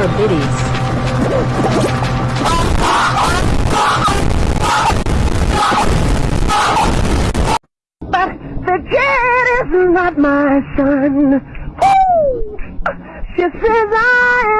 more biddies. But the kid is not my son. Ooh, She says I am.